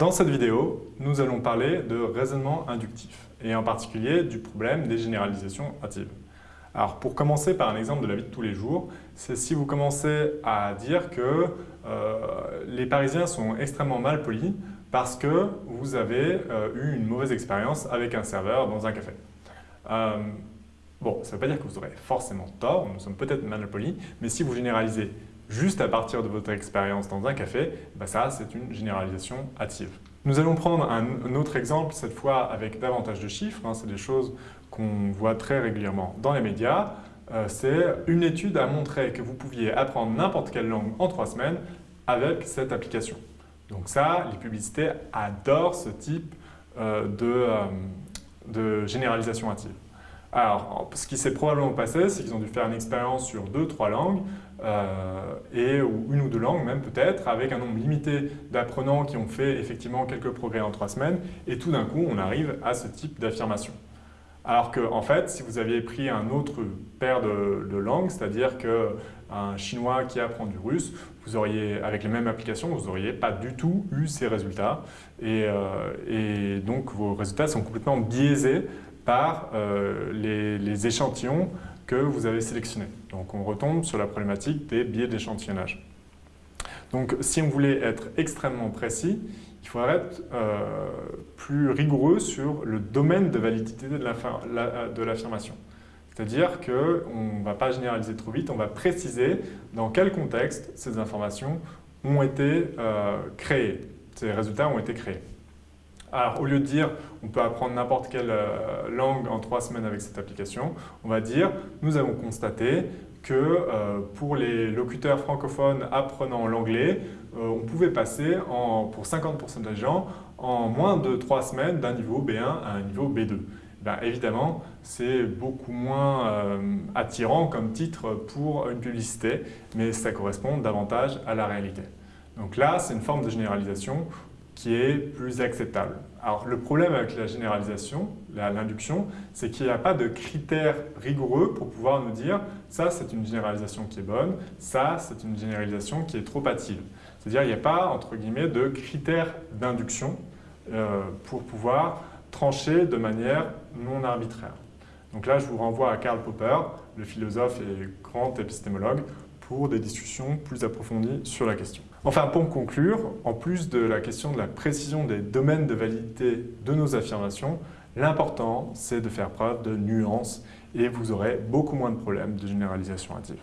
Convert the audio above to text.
Dans cette vidéo, nous allons parler de raisonnement inductif et en particulier du problème des généralisations hâtives. Alors pour commencer par un exemple de la vie de tous les jours, c'est si vous commencez à dire que euh, les Parisiens sont extrêmement mal polis parce que vous avez euh, eu une mauvaise expérience avec un serveur dans un café. Euh, bon, ça ne veut pas dire que vous aurez forcément tort, nous sommes peut-être mal polis, mais si vous généralisez juste à partir de votre expérience dans un café, bah ça c'est une généralisation hâtive. Nous allons prendre un, autre exemple, cette fois avec davantage de chiffres, hein. c'est des choses qu'on voit très régulièrement dans les médias. Euh, c'est une étude a montré que vous pouviez apprendre n'importe quelle langue en trois semaines avec cette application. Donc ça, les publicités adorent ce type euh, de, euh, de généralisation hâtive. Alors, ce qui s'est probablement passé, c'est qu'ils ont dû faire une expérience sur deux, trois langues, euh, et, ou une ou deux langues même peut-être, avec un nombre limité d'apprenants qui ont fait effectivement quelques progrès en trois semaines, et tout d'un coup, on arrive à ce type d'affirmation. Alors que, en fait, si vous aviez pris un autre paire de, langues, c'est-à-dire qu'un chinois qui apprend du russe, vous auriez, avec les mêmes applications, vous n'auriez pas du tout eu ces résultats. Et, euh, et, donc, vos résultats sont complètement biaisés par euh, les, échantillons que vous avez sélectionnés. Donc on retombe sur la problématique des biais d'échantillonnage. Donc si on voulait être extrêmement précis, il faudrait être euh, plus rigoureux sur le domaine de validité de l'affirmation. C'est-à-dire qu'on ne va pas généraliser trop vite, on va préciser dans quel contexte ces informations ont été euh, créées, ces résultats ont été créés. Alors, au lieu de dire on peut apprendre n'importe quelle euh, langue en trois semaines avec cette application, on va dire nous avons constaté que euh, pour les locuteurs francophones apprenant l'anglais, euh, on pouvait passer pour 50% des gens en moins de trois semaines d'un niveau B1 à un niveau B2. Ben, évidemment, c'est beaucoup moins attirant comme titre pour une publicité, mais ça correspond davantage à la réalité. Donc là, c'est une forme de généralisation qui est plus acceptable. Alors le problème avec la généralisation, l'induction, c'est qu'il n'y a pas de critères rigoureux pour pouvoir nous dire ça c'est une généralisation qui est bonne, ça c'est une généralisation qui est trop hâtive. C'est-à-dire il n'y a pas entre guillemets de critères d'induction euh, pour pouvoir trancher de manière non arbitraire. Donc là je vous renvoie à Karl Popper, le philosophe et grand épistémologue, des discussions plus approfondies sur la question. Enfin, pour conclure, en plus de la question de la précision des domaines de validité de nos affirmations, l'important c'est de faire preuve de nuance et vous aurez beaucoup moins de problèmes de généralisation hâtive.